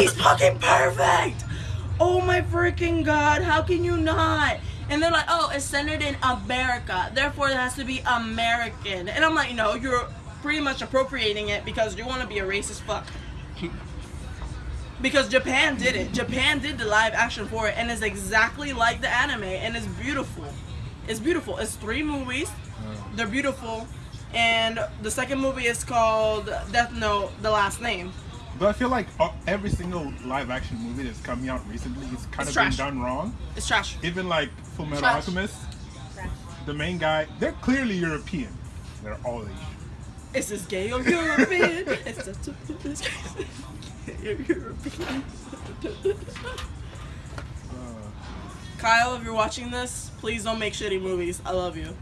he's fucking perfect. Oh my freaking god! How can you not? And they're like, oh, it's centered in America, therefore it has to be American. And I'm like, no, you're pretty much appropriating it because you want to be a racist fuck. Because Japan did it. Japan did the live action for it, and it's exactly like the anime, and it's beautiful. It's beautiful. It's three movies. They're beautiful, and the second movie is called Death Note: The Last Name. But I feel like uh, every single live action movie that's coming out recently is kind It's of been done wrong. It's trash. Even like Full Metal Trash. Alchemist, the main guy, they're clearly European. They're all Asian. Is this gay or European? it's such a it's gay or European. Uh, Kyle, if you're watching this, please don't make shitty movies. I love you.